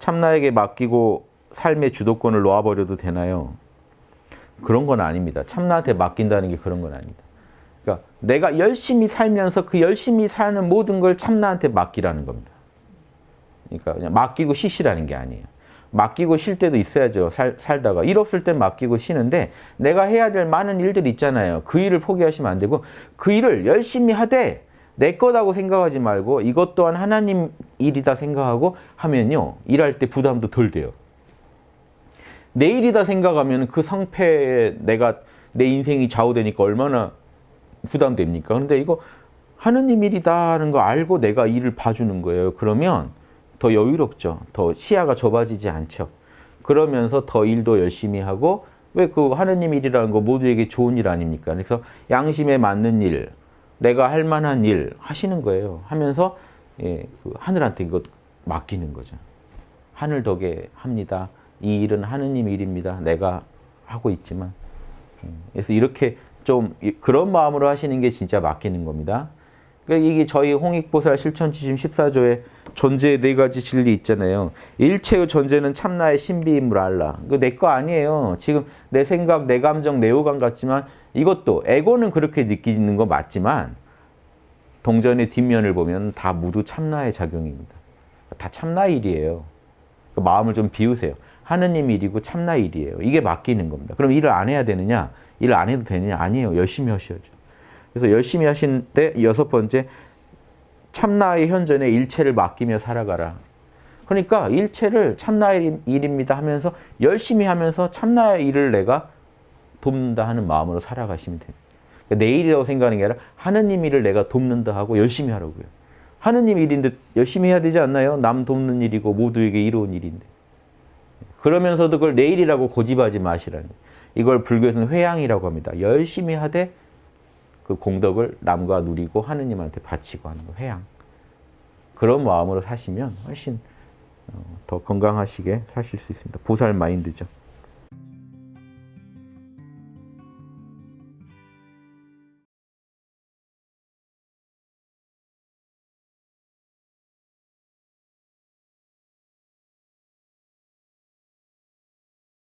참나에게 맡기고 삶의 주도권을 놓아버려도 되나요? 그런 건 아닙니다. 참나한테 맡긴다는 게 그런 건 아닙니다. 그러니까 내가 열심히 살면서 그 열심히 사는 모든 걸 참나한테 맡기라는 겁니다. 그러니까 그냥 맡기고 쉬시라는 게 아니에요. 맡기고 쉴 때도 있어야죠. 살, 살다가. 일 없을 땐 맡기고 쉬는데 내가 해야 될 많은 일들이 있잖아요. 그 일을 포기하시면 안 되고 그 일을 열심히 하되 내 거다고 생각하지 말고 이것 또한 하나님 일이다 생각하고 하면요. 일할 때 부담도 덜 돼요. 내 일이다 생각하면 그 성패에 내가 내 인생이 좌우되니까 얼마나 부담됩니까? 그런데 이거 하느님 일이다는 거 알고 내가 일을 봐주는 거예요. 그러면 더 여유롭죠. 더 시야가 좁아지지 않죠. 그러면서 더 일도 열심히 하고 왜 그 하느님 일이라는 거 모두에게 좋은 일 아닙니까? 그래서 양심에 맞는 일, 내가 할 만한 일 하시는 거예요. 하면서 예, 그 하늘한테 이것 맡기는 거죠. 하늘 덕에 합니다. 이 일은 하느님 일입니다. 내가 하고 있지만. 음, 그래서 이렇게 좀 그런 마음으로 하시는 게 진짜 맡기는 겁니다. 그러니까 이게 저희 홍익보살 실천지심 14조에 존재의 네 가지 진리 있잖아요. 일체의 존재는 참나의 신비임을 알라. 내거 아니에요. 지금 내 생각, 내 감정, 내 오감 같지만 이것도 에고는 그렇게 느끼는 거 맞지만 동전의 뒷면을 보면 다 모두 참나의 작용입니다. 다 참나 일이에요. 그 마음을 좀 비우세요. 하느님 일이고 참나 일이에요. 이게 맡기는 겁니다. 그럼 일을 안 해야 되느냐? 일을 안 해도 되느냐? 아니에요. 열심히 하셔야죠. 그래서 열심히 하신 때 여섯 번째 참나의 현존에 일체를 맡기며 살아가라. 그러니까 일체를 참나의 일입니다 하면서 열심히 하면서 참나의 일을 내가 돕는다 하는 마음으로 살아가시면 돼요. 그러니까 내 일이라고 생각하는 게 아니라 하느님 일을 내가 돕는다 하고 열심히 하라고요. 하느님 일인데 열심히 해야 되지 않나요? 남 돕는 일이고 모두에게 이로운 일인데. 그러면서도 그걸 내 일이라고 고집하지 마시라니. 이걸 불교에서는 회양이라고 합니다. 열심히 하되 그 공덕을 남과 누리고 하느님한테 바치고 하는 거 회양. 그런 마음으로 사시면 훨씬 어, 더 건강하시게 사실 수 있습니다. 보살 마인드죠.